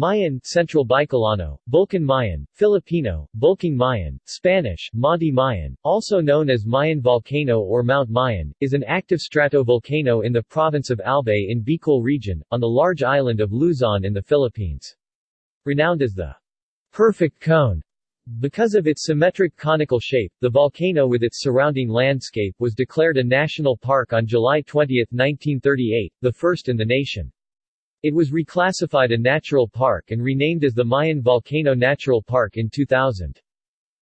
Mayon Central Bicolano, Bulkan Mayon, Filipino, Bulking Mayon, Spanish, Monte Mayon, also known as Mayon Volcano or Mount Mayon, is an active stratovolcano in the province of Albay in Bicol region, on the large island of Luzon in the Philippines. Renowned as the perfect cone, because of its symmetric conical shape, the volcano with its surrounding landscape was declared a national park on July 20, 1938, the first in the nation. It was reclassified a natural park and renamed as the Mayon Volcano Natural Park in 2000.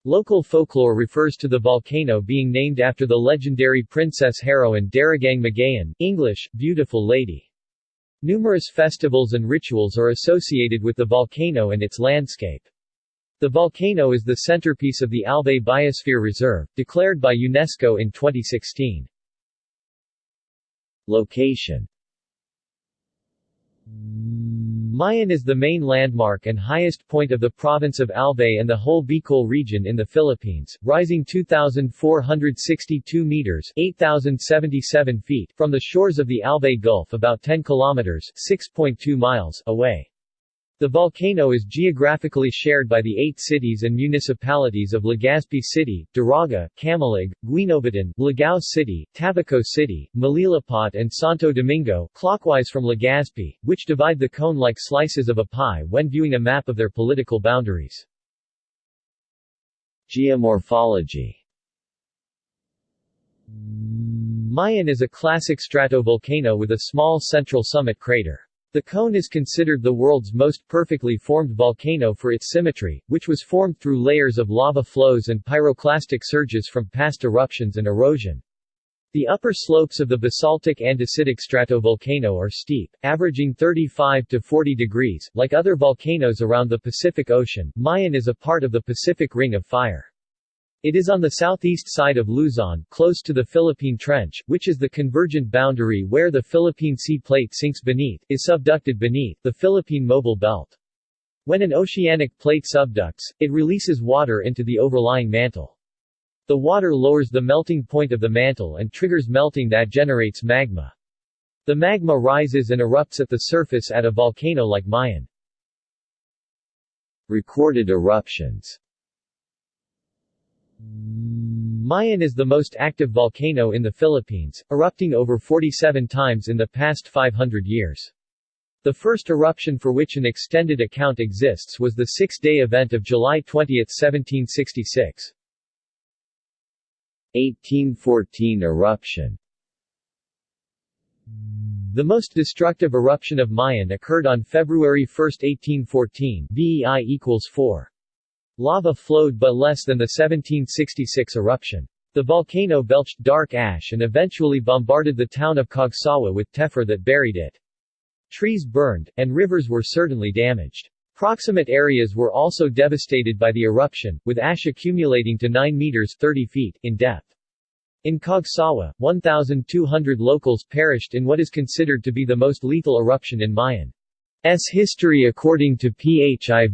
Local folklore refers to the volcano being named after the legendary princess heroine Daragang Magayon, English, Beautiful Lady. Numerous festivals and rituals are associated with the volcano and its landscape. The volcano is the centerpiece of the Albay Biosphere Reserve, declared by UNESCO in 2016. Location Mayon is the main landmark and highest point of the province of Albay and the whole Bicol region in the Philippines, rising 2,462 meters 8,077 feet from the shores of the Albay Gulf about 10 kilometers 6.2 miles away. The volcano is geographically shared by the eight cities and municipalities of Legazpi City, Daraga, Camalig, Guinobatan, Ligao City, Tabaco City, Malilipot and Santo Domingo clockwise from Legazpi, which divide the cone like slices of a pie when viewing a map of their political boundaries. Geomorphology Mayon is a classic stratovolcano with a small central summit crater. The cone is considered the world's most perfectly formed volcano for its symmetry, which was formed through layers of lava flows and pyroclastic surges from past eruptions and erosion. The upper slopes of the basaltic andesitic stratovolcano are steep, averaging 35 to 40 degrees. Like other volcanoes around the Pacific Ocean, Mayon is a part of the Pacific Ring of Fire. It is on the southeast side of Luzon, close to the Philippine Trench, which is the convergent boundary where the Philippine Sea Plate sinks beneath, is subducted beneath, the Philippine Mobile Belt. When an oceanic plate subducts, it releases water into the overlying mantle. The water lowers the melting point of the mantle and triggers melting that generates magma. The magma rises and erupts at the surface at a volcano like Mayon. Recorded eruptions Mayon is the most active volcano in the Philippines, erupting over 47 times in the past 500 years. The first eruption for which an extended account exists was the six-day event of July 20, 1766. 1814 eruption The most destructive eruption of Mayon occurred on February 1, 1814 VEI equals 4. Lava flowed but less than the 1766 eruption. The volcano belched dark ash and eventually bombarded the town of Cagsawa with tephra that buried it. Trees burned, and rivers were certainly damaged. Proximate areas were also devastated by the eruption, with ash accumulating to 9 meters 30 feet in depth. In Cagsawa, 1,200 locals perished in what is considered to be the most lethal eruption in Mayon's history according to PHIVOLCS.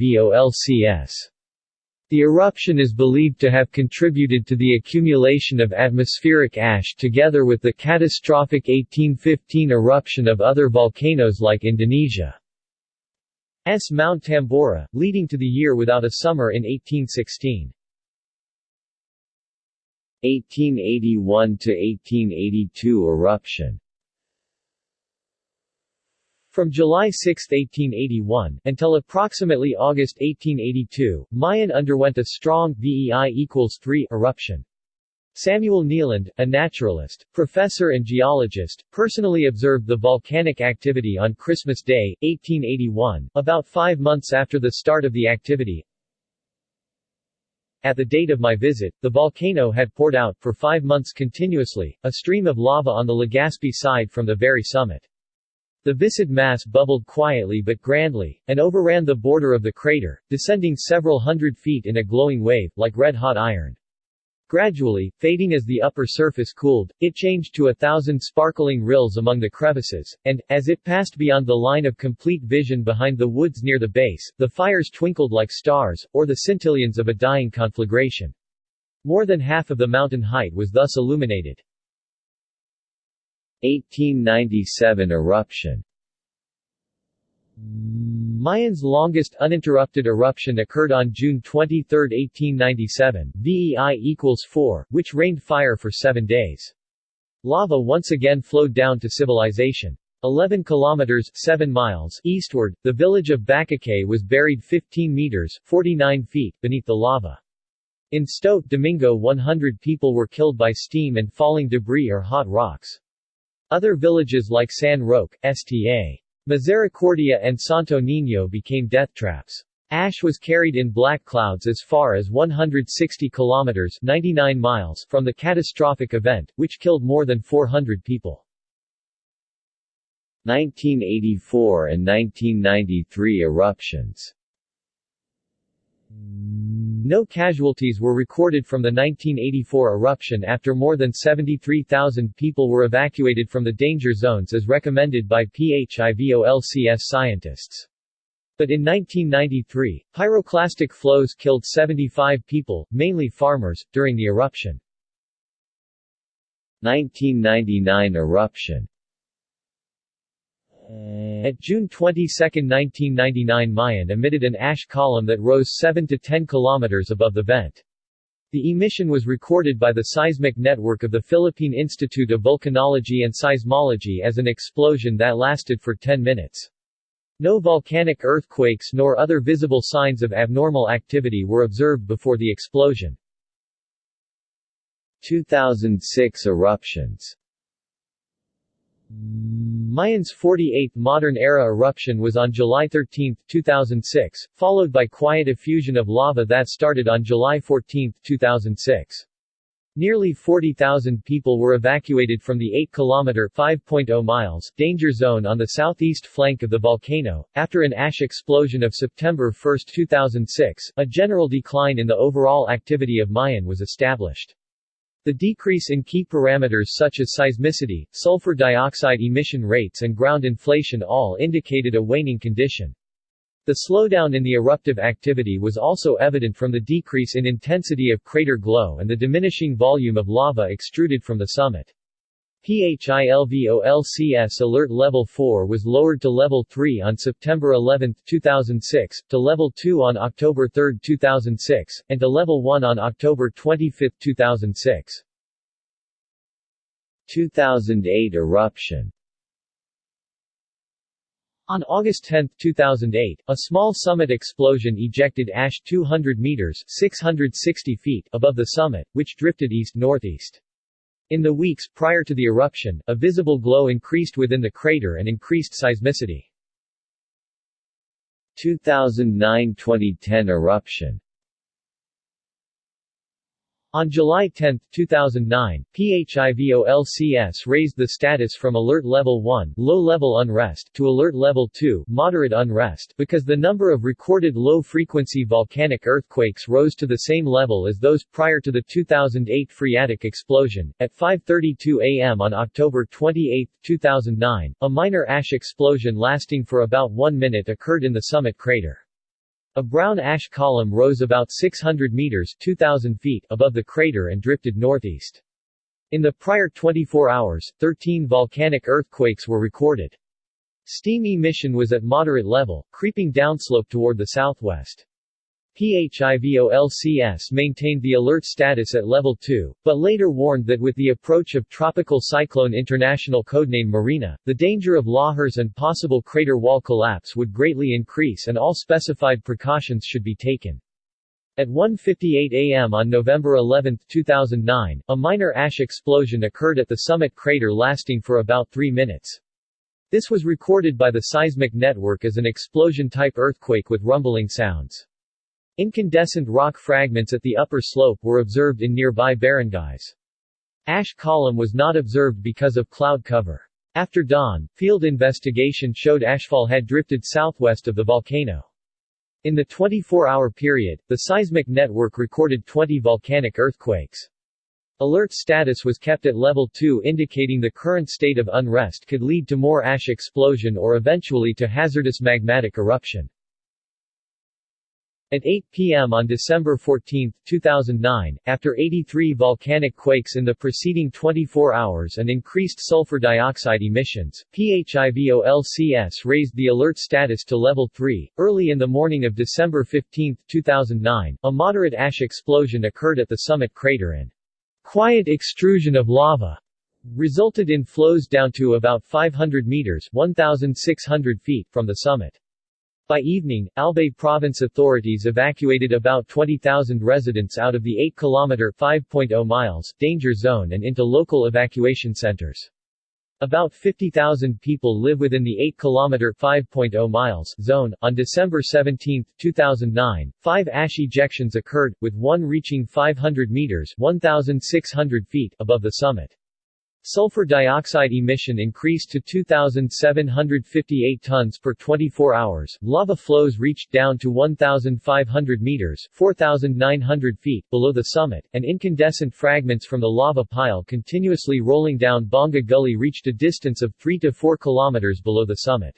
The eruption is believed to have contributed to the accumulation of atmospheric ash together with the catastrophic 1815 eruption of other volcanoes like Indonesia's Mount Tambora, leading to the year without a summer in 1816. 1881–1882 eruption from July 6, 1881, until approximately August 1882, Mayon underwent a strong VEI equals 3 eruption. Samuel Kneeland, a naturalist, professor and geologist, personally observed the volcanic activity on Christmas Day, 1881, about five months after the start of the activity. At the date of my visit, the volcano had poured out, for five months continuously, a stream of lava on the Legazpi side from the very summit. The viscid mass bubbled quietly but grandly, and overran the border of the crater, descending several hundred feet in a glowing wave, like red-hot iron. Gradually, fading as the upper surface cooled, it changed to a thousand sparkling rills among the crevices, and, as it passed beyond the line of complete vision behind the woods near the base, the fires twinkled like stars, or the scintillions of a dying conflagration. More than half of the mountain height was thus illuminated. 1897 eruption Mayon's longest uninterrupted eruption occurred on June 23, 1897, VEI equals 4, which rained fire for seven days. Lava once again flowed down to civilization. 11 kilometers 7 miles eastward, the village of Bacacay was buried 15 meters 49 feet beneath the lava. In Stote Domingo 100 people were killed by steam and falling debris or hot rocks. Other villages like San Roque, Sta. Misericordia and Santo Niño became death traps. Ash was carried in black clouds as far as 160 kilometers 99 miles from the catastrophic event, which killed more than 400 people. 1984 and 1993 eruptions no casualties were recorded from the 1984 eruption after more than 73,000 people were evacuated from the danger zones as recommended by PHIVOLCS scientists. But in 1993, pyroclastic flows killed 75 people, mainly farmers, during the eruption. 1999 eruption at June 22, 1999 Mayon emitted an ash column that rose 7 to 10 kilometers above the vent. The emission was recorded by the seismic network of the Philippine Institute of Volcanology and Seismology as an explosion that lasted for 10 minutes. No volcanic earthquakes nor other visible signs of abnormal activity were observed before the explosion. 2006 eruptions Mayon's 48th modern-era eruption was on July 13, 2006, followed by quiet effusion of lava that started on July 14, 2006. Nearly 40,000 people were evacuated from the 8-kilometer (5.0 miles) danger zone on the southeast flank of the volcano, after an ash explosion of September 1, 2006. A general decline in the overall activity of Mayon was established. The decrease in key parameters such as seismicity, sulfur dioxide emission rates and ground inflation all indicated a waning condition. The slowdown in the eruptive activity was also evident from the decrease in intensity of crater glow and the diminishing volume of lava extruded from the summit. PHIVOLCS Alert Level 4 was lowered to Level 3 on September 11, 2006, to Level 2 on October 3, 2006, and to Level 1 on October 25, 2006. 2008 eruption on August 10, 2008, a small summit explosion ejected ash 200 meters 660 feet above the summit, which drifted east-northeast. In the weeks prior to the eruption, a visible glow increased within the crater and increased seismicity. 2009-2010 eruption on July 10, 2009, PHIVOLCS raised the status from Alert Level 1 low-level unrest to Alert Level 2 moderate unrest because the number of recorded low-frequency volcanic earthquakes rose to the same level as those prior to the 2008 phreatic explosion. At 5.32 am on October 28, 2009, a minor ash explosion lasting for about one minute occurred in the summit crater. A brown ash column rose about 600 meters 2,000 feet above the crater and drifted northeast. In the prior 24 hours, 13 volcanic earthquakes were recorded. Steam emission was at moderate level, creeping downslope toward the southwest. PHIVOLCS maintained the alert status at level 2, but later warned that with the approach of Tropical Cyclone International codename Marina, the danger of lahars and possible crater wall collapse would greatly increase and all specified precautions should be taken. At 1.58 am on November 11, 2009, a minor ash explosion occurred at the summit crater lasting for about three minutes. This was recorded by the seismic network as an explosion-type earthquake with rumbling sounds. Incandescent rock fragments at the upper slope were observed in nearby barangays. Ash column was not observed because of cloud cover. After dawn, field investigation showed ashfall had drifted southwest of the volcano. In the 24-hour period, the seismic network recorded 20 volcanic earthquakes. Alert status was kept at level 2 indicating the current state of unrest could lead to more ash explosion or eventually to hazardous magmatic eruption. At 8 p.m. on December 14, 2009, after 83 volcanic quakes in the preceding 24 hours and increased sulfur dioxide emissions, PHIVOLCS raised the alert status to level 3. Early in the morning of December 15, 2009, a moderate ash explosion occurred at the summit crater and quiet extrusion of lava resulted in flows down to about 500 meters 1,600 feet from the summit. By evening, Albay province authorities evacuated about 20,000 residents out of the 8-kilometer (5.0 miles) danger zone and into local evacuation centers. About 50,000 people live within the 8-kilometer (5.0 miles) zone. On December 17, 2009, five ash ejections occurred, with one reaching 500 meters (1,600 feet) above the summit. Sulfur dioxide emission increased to 2,758 tons per 24 hours. Lava flows reached down to 1,500 meters 4,900 feet below the summit, and incandescent fragments from the lava pile continuously rolling down Bonga Gully reached a distance of 3 to 4 kilometers below the summit.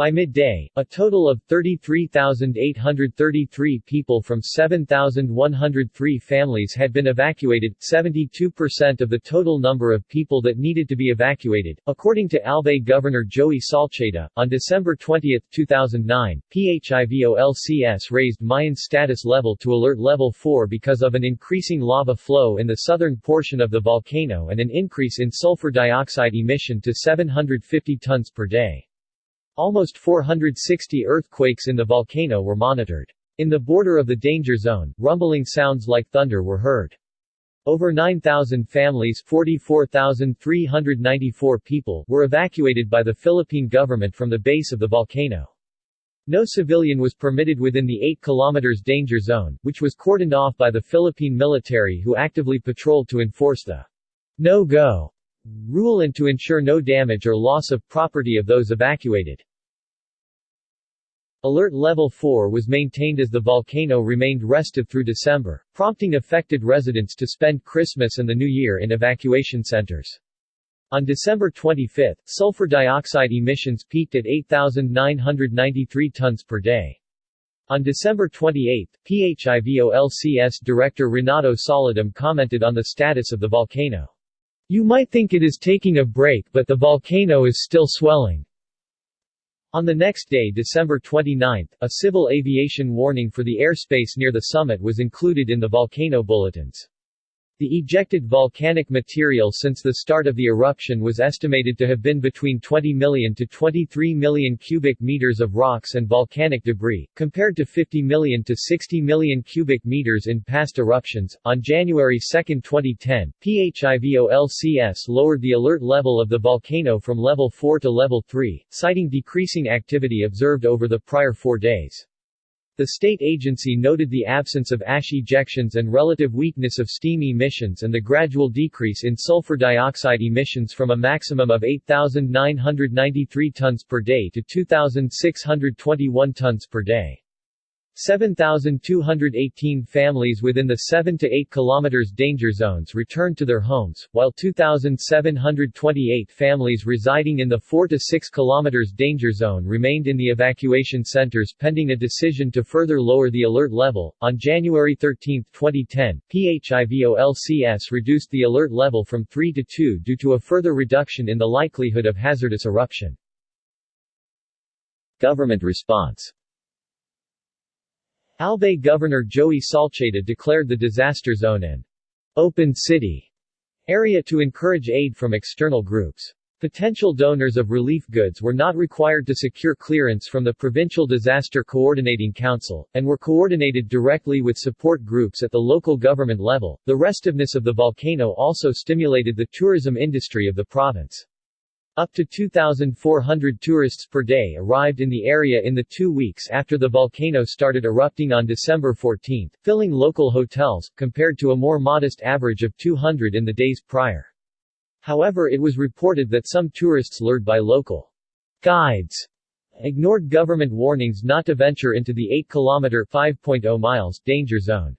By midday, a total of 33,833 people from 7,103 families had been evacuated, 72% of the total number of people that needed to be evacuated. According to Albay Governor Joey Salceda, on December 20, 2009, PHIVOLCS raised Mayon status level to alert level 4 because of an increasing lava flow in the southern portion of the volcano and an increase in sulfur dioxide emission to 750 tons per day. Almost 460 earthquakes in the volcano were monitored. In the border of the danger zone, rumbling sounds like thunder were heard. Over 9,000 families 44,394 people were evacuated by the Philippine government from the base of the volcano. No civilian was permitted within the 8 km danger zone, which was cordoned off by the Philippine military who actively patrolled to enforce the no-go rule and to ensure no damage or loss of property of those evacuated. Alert Level 4 was maintained as the volcano remained restive through December, prompting affected residents to spend Christmas and the New Year in evacuation centers. On December 25, sulfur dioxide emissions peaked at 8,993 tons per day. On December 28, PHIVOLCS Director Renato Solidum commented on the status of the volcano. You might think it is taking a break but the volcano is still swelling. On the next day December 29, a civil aviation warning for the airspace near the summit was included in the volcano bulletins. The ejected volcanic material since the start of the eruption was estimated to have been between 20 million to 23 million cubic meters of rocks and volcanic debris, compared to 50 million to 60 million cubic meters in past eruptions. On January 2, 2010, PHIVOLCS lowered the alert level of the volcano from level 4 to level 3, citing decreasing activity observed over the prior four days. The state agency noted the absence of ash ejections and relative weakness of steam emissions and the gradual decrease in sulfur dioxide emissions from a maximum of 8,993 tons per day to 2,621 tons per day. 7,218 families within the 7 to 8 km danger zones returned to their homes, while 2,728 families residing in the 4 to 6 km danger zone remained in the evacuation centers pending a decision to further lower the alert level. On January 13, 2010, PHIVOLCS reduced the alert level from 3 to 2 due to a further reduction in the likelihood of hazardous eruption. Government response Albay Governor Joey Salceda declared the disaster zone an open city area to encourage aid from external groups. Potential donors of relief goods were not required to secure clearance from the Provincial Disaster Coordinating Council, and were coordinated directly with support groups at the local government level. The restiveness of the volcano also stimulated the tourism industry of the province. Up to 2,400 tourists per day arrived in the area in the two weeks after the volcano started erupting on December 14, filling local hotels, compared to a more modest average of 200 in the days prior. However it was reported that some tourists lured by local guides ignored government warnings not to venture into the 8-kilometer (5.0 miles) danger zone.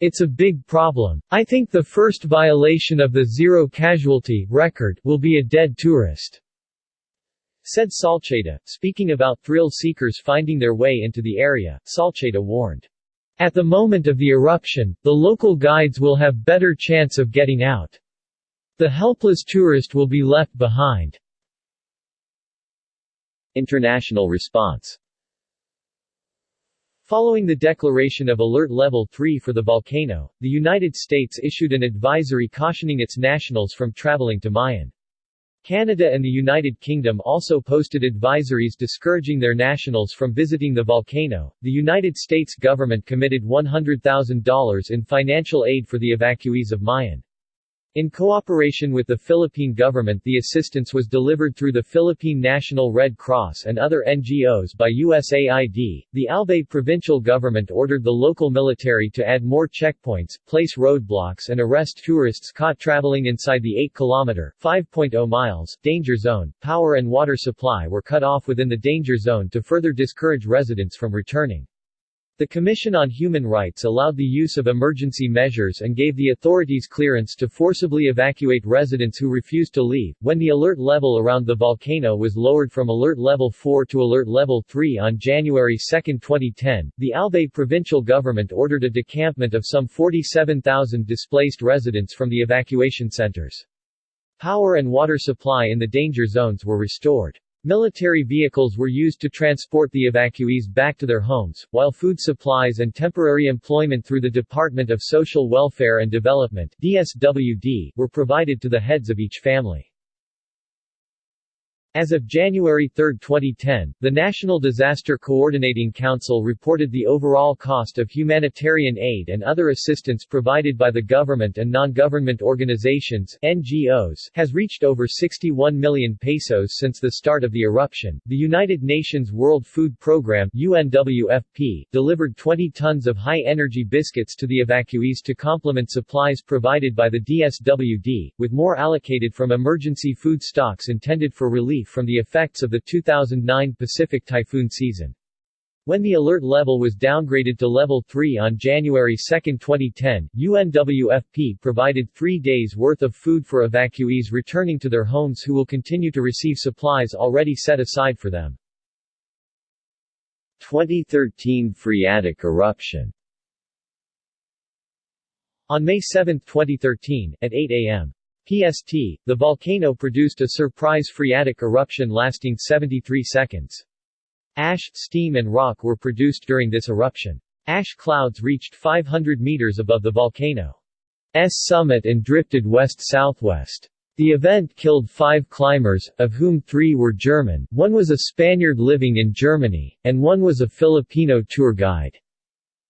It's a big problem. I think the first violation of the zero casualty record will be a dead tourist. Said Salceda, speaking about thrill seekers finding their way into the area, Salceda warned. At the moment of the eruption, the local guides will have better chance of getting out. The helpless tourist will be left behind. International response Following the declaration of Alert Level 3 for the volcano, the United States issued an advisory cautioning its nationals from traveling to Mayon. Canada and the United Kingdom also posted advisories discouraging their nationals from visiting the volcano. The United States government committed $100,000 in financial aid for the evacuees of Mayon. In cooperation with the Philippine government the assistance was delivered through the Philippine National Red Cross and other NGOs by USAID. The Albay provincial government ordered the local military to add more checkpoints, place roadblocks and arrest tourists caught traveling inside the 8-kilometer (5.0 miles) danger zone. Power and water supply were cut off within the danger zone to further discourage residents from returning. The Commission on Human Rights allowed the use of emergency measures and gave the authorities clearance to forcibly evacuate residents who refused to leave. When the alert level around the volcano was lowered from Alert Level 4 to Alert Level 3 on January 2, 2010, the Albay provincial government ordered a decampment of some 47,000 displaced residents from the evacuation centers. Power and water supply in the danger zones were restored. Military vehicles were used to transport the evacuees back to their homes, while food supplies and temporary employment through the Department of Social Welfare and Development DSWD were provided to the heads of each family. As of January 3, 2010, the National Disaster Coordinating Council reported the overall cost of humanitarian aid and other assistance provided by the government and non-government organizations NGOs has reached over 61 million pesos since the start of the eruption. The United Nations World Food Programme UNWFP delivered 20 tons of high-energy biscuits to the evacuees to complement supplies provided by the DSWD, with more allocated from emergency food stocks intended for relief relief from the effects of the 2009 Pacific typhoon season. When the alert level was downgraded to level 3 on January 2, 2010, UNWFP provided three days' worth of food for evacuees returning to their homes who will continue to receive supplies already set aside for them. 2013 Phreatic eruption On May 7, 2013, at 8 a.m. PST, the volcano produced a surprise phreatic eruption lasting 73 seconds. Ash, steam and rock were produced during this eruption. Ash clouds reached 500 meters above the volcano's summit and drifted west-southwest. The event killed five climbers, of whom three were German, one was a Spaniard living in Germany, and one was a Filipino tour guide.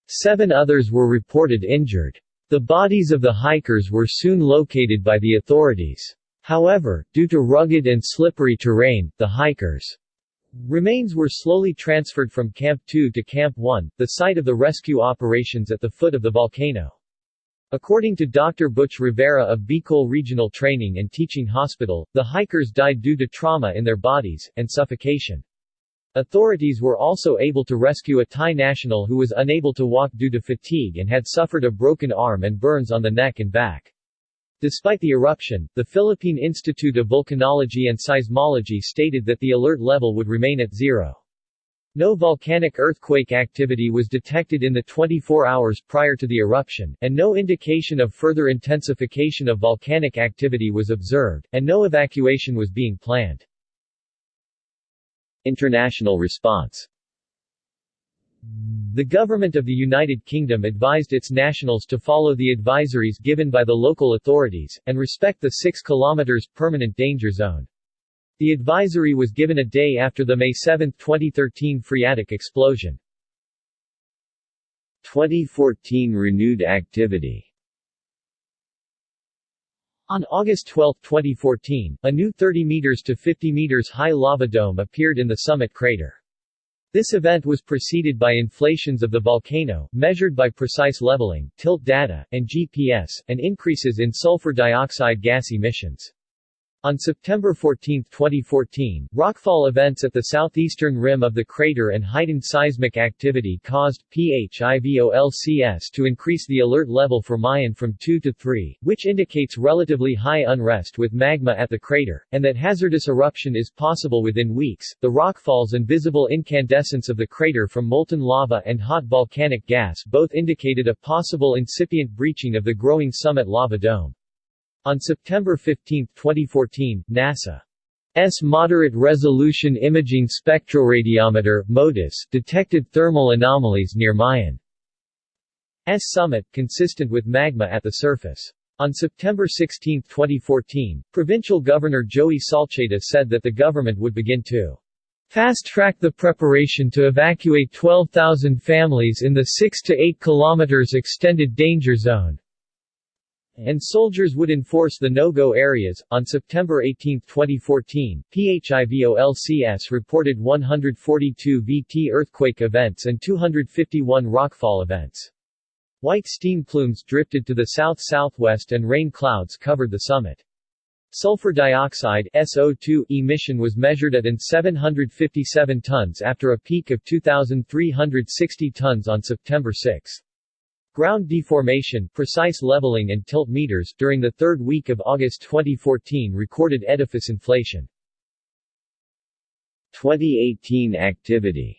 Seven others were reported injured. The bodies of the hikers were soon located by the authorities. However, due to rugged and slippery terrain, the hikers' remains were slowly transferred from Camp 2 to Camp 1, the site of the rescue operations at the foot of the volcano. According to Dr. Butch Rivera of Bicol Regional Training and Teaching Hospital, the hikers died due to trauma in their bodies, and suffocation. Authorities were also able to rescue a Thai national who was unable to walk due to fatigue and had suffered a broken arm and burns on the neck and back. Despite the eruption, the Philippine Institute of Volcanology and Seismology stated that the alert level would remain at zero. No volcanic earthquake activity was detected in the 24 hours prior to the eruption, and no indication of further intensification of volcanic activity was observed, and no evacuation was being planned. International response The government of the United Kingdom advised its nationals to follow the advisories given by the local authorities, and respect the 6 km permanent danger zone. The advisory was given a day after the May 7, 2013 phreatic explosion. 2014 renewed activity on August 12, 2014, a new 30 meters to 50 meters high lava dome appeared in the summit crater. This event was preceded by inflations of the volcano, measured by precise leveling, tilt data, and GPS, and increases in sulfur dioxide gas emissions. On September 14, 2014, rockfall events at the southeastern rim of the crater and heightened seismic activity caused PHIVOLCS to increase the alert level for Mayon from 2 to 3, which indicates relatively high unrest with magma at the crater, and that hazardous eruption is possible within weeks. The rockfalls and visible incandescence of the crater from molten lava and hot volcanic gas both indicated a possible incipient breaching of the growing summit lava dome. On September 15, 2014, NASA's Moderate Resolution Imaging Spectroradiometer MODIS detected thermal anomalies near Mayon's summit, consistent with magma at the surface. On September 16, 2014, Provincial Governor Joey Salceda said that the government would begin to fast-track the preparation to evacuate 12,000 families in the 6 to 8 kilometers extended danger zone and soldiers would enforce the no-go areas. On September 18, 2014, PHIVOLCS reported 142 VT earthquake events and 251 rockfall events. White steam plumes drifted to the south-southwest and rain clouds covered the summit. Sulfur dioxide SO2 emission was measured at an 757 tons after a peak of 2,360 tons on September 6. Ground deformation, precise leveling and tilt meters during the third week of August 2014 recorded edifice inflation. 2018 activity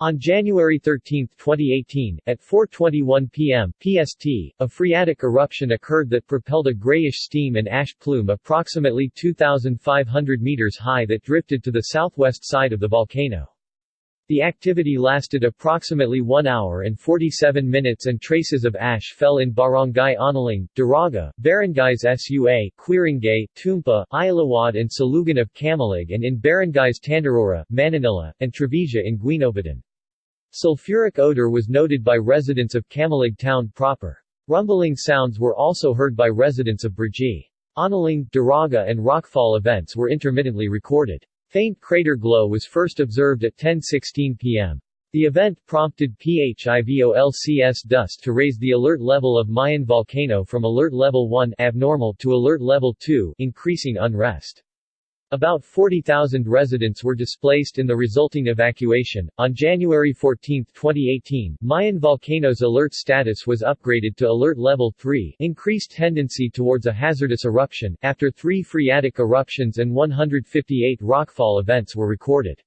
on January 13, 2018, at 4.21 p.m. PST, a phreatic eruption occurred that propelled a grayish steam and ash plume approximately 2,500 meters high that drifted to the southwest side of the volcano. The activity lasted approximately 1 hour and 47 minutes and traces of ash fell in Barangay Onaling, Daraga, Barangays Sua, Quiringay, Tumpa, Ilawad and Salugan of Camalig and in Barangays Tandarora, Mananilla, and Trevisia in Guinobatan. Sulfuric odor was noted by residents of Camalig town proper. Rumbling sounds were also heard by residents of Brgy. Onaling, Daraga and rockfall events were intermittently recorded. Faint crater glow was first observed at 10.16 p.m. The event prompted PHIVOLCS dust to raise the alert level of Mayon volcano from alert level 1 abnormal to alert level 2 increasing unrest. About 40,000 residents were displaced in the resulting evacuation. On January 14, 2018, Mayon volcano's alert status was upgraded to Alert Level 3, increased tendency towards a hazardous eruption, after three phreatic eruptions and 158 rockfall events were recorded.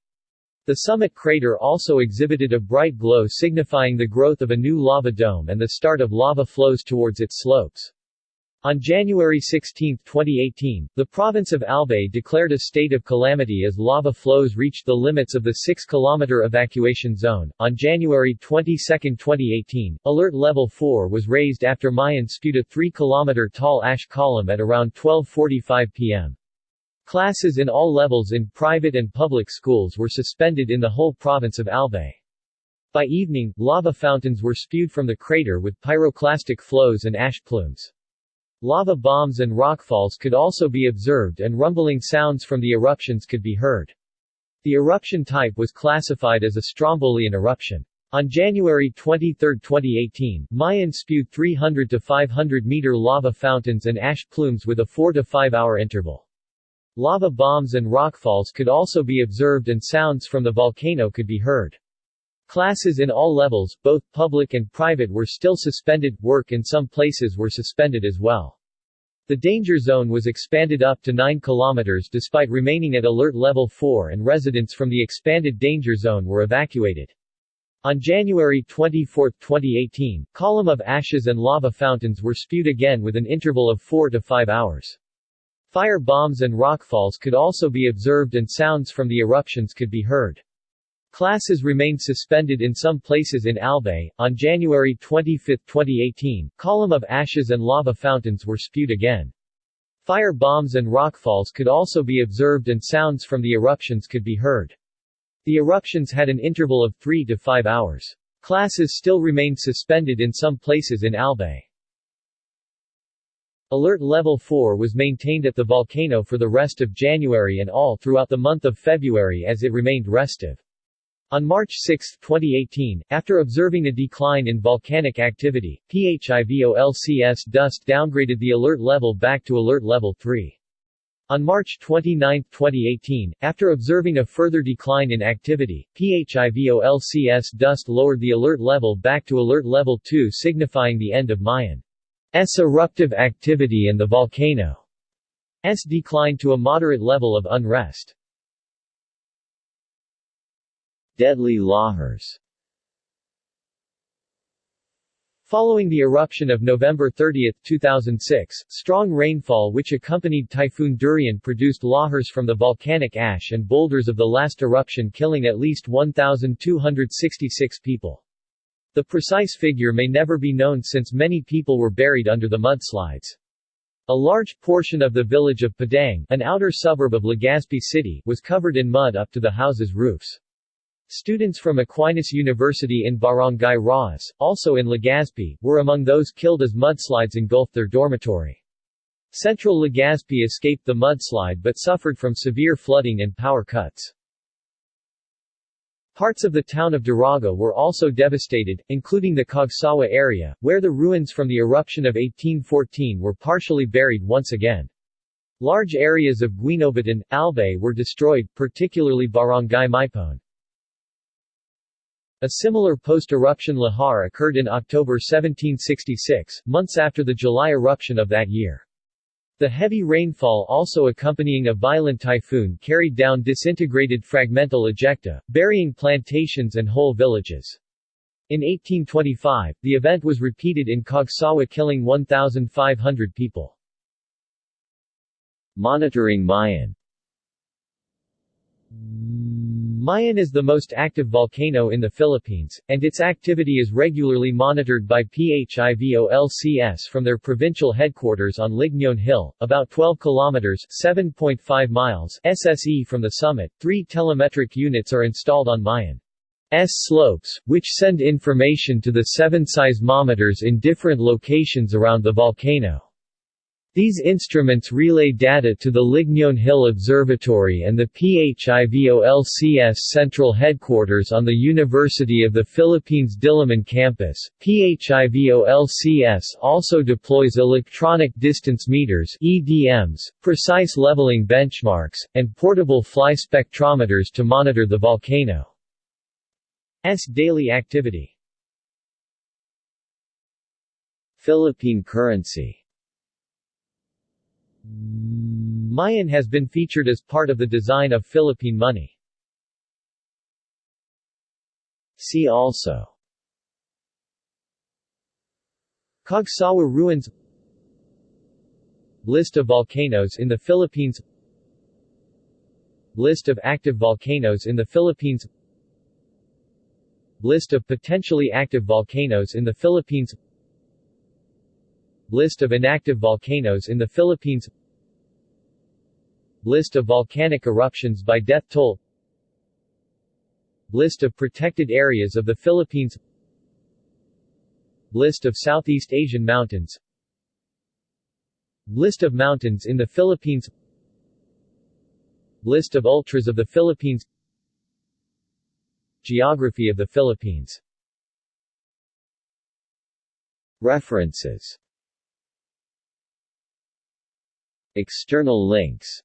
The summit crater also exhibited a bright glow signifying the growth of a new lava dome and the start of lava flows towards its slopes. On January 16, 2018, the province of Albay declared a state of calamity as lava flows reached the limits of the 6-kilometer evacuation zone. On January 22, 2018, Alert Level 4 was raised after Mayon spewed a 3-kilometer tall ash column at around 12:45 p.m. Classes in all levels in private and public schools were suspended in the whole province of Albay. By evening, lava fountains were spewed from the crater with pyroclastic flows and ash plumes. Lava bombs and rockfalls could also be observed and rumbling sounds from the eruptions could be heard. The eruption type was classified as a strombolian eruption. On January 23, 2018, Mayon spewed 300 to 500 meter lava fountains and ash plumes with a 4 to 5 hour interval. Lava bombs and rockfalls could also be observed and sounds from the volcano could be heard. Classes in all levels, both public and private were still suspended, work in some places were suspended as well. The danger zone was expanded up to 9 kilometers despite remaining at alert level 4 and residents from the expanded danger zone were evacuated. On January 24, 2018, column of ashes and lava fountains were spewed again with an interval of 4 to 5 hours. Fire bombs and rockfalls could also be observed and sounds from the eruptions could be heard. Classes remained suspended in some places in Albay. On January 25, 2018, column of ashes and lava fountains were spewed again. Fire bombs and rockfalls could also be observed and sounds from the eruptions could be heard. The eruptions had an interval of 3 to 5 hours. Classes still remained suspended in some places in Albay. Alert Level 4 was maintained at the volcano for the rest of January and all throughout the month of February as it remained restive. On March 6, 2018, after observing a decline in volcanic activity, PHIVOLCS dust downgraded the alert level back to alert level 3. On March 29, 2018, after observing a further decline in activity, PHIVOLCS dust lowered the alert level back to alert level 2 signifying the end of Mayon's eruptive activity and the volcano's decline to a moderate level of unrest. Deadly lahars Following the eruption of November 30, 2006, strong rainfall which accompanied Typhoon Durian produced lahars from the volcanic ash and boulders of the last eruption killing at least 1,266 people. The precise figure may never be known since many people were buried under the mudslides. A large portion of the village of Padang, an outer suburb of Legazpi City, was covered in mud up to the houses' roofs. Students from Aquinas University in Barangay Roas, also in Legazpi, were among those killed as mudslides engulfed their dormitory. Central Legazpi escaped the mudslide but suffered from severe flooding and power cuts. Parts of the town of Daraga were also devastated, including the Cagsawa area, where the ruins from the eruption of 1814 were partially buried once again. Large areas of Guinobatan, Albay were destroyed, particularly Barangay Maipon. A similar post-eruption lahar occurred in October 1766, months after the July eruption of that year. The heavy rainfall also accompanying a violent typhoon carried down disintegrated fragmental ejecta, burying plantations and whole villages. In 1825, the event was repeated in Cagsawa killing 1,500 people. Monitoring Mayon Mayon is the most active volcano in the Philippines, and its activity is regularly monitored by PHIVOLCS from their provincial headquarters on Lignon Hill, about 12 kilometers (7.5 miles) SSE from the summit. Three telemetric units are installed on Mayon's slopes, which send information to the seven seismometers in different locations around the volcano. These instruments relay data to the Lignon Hill Observatory and the PHIVOLCS central headquarters on the University of the Philippines Diliman campus. PHIVOLCS also deploys electronic distance meters (EDMs), precise leveling benchmarks, and portable fly spectrometers to monitor the volcano's daily activity. Philippine currency Mayon has been featured as part of the design of Philippine money. See also. Cagsawa ruins. List of volcanoes in the Philippines. List of active volcanoes in the Philippines. List of potentially active volcanoes in the Philippines. List of inactive volcanoes in the Philippines List of volcanic eruptions by death toll List of protected areas of the Philippines List of Southeast Asian mountains List of mountains in the Philippines List of ultras of the Philippines Geography of the Philippines. References. External links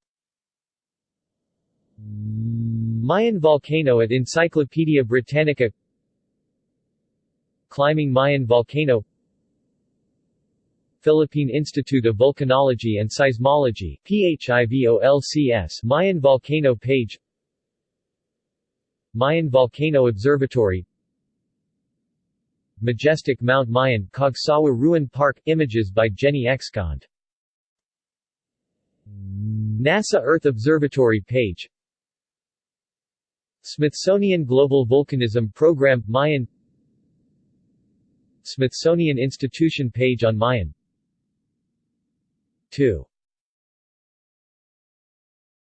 Mayon volcano at Encyclopaedia Britannica. Climbing Mayon volcano. Philippine Institute of Volcanology and Seismology PHIVOLCS Mayon volcano page. Mayon Volcano Observatory. Majestic Mount Mayon Cagsawa Ruin Park Images by Jenny Excond. NASA Earth Observatory page Smithsonian Global Volcanism Program Mayon. Smithsonian Institution page on Mayon. 2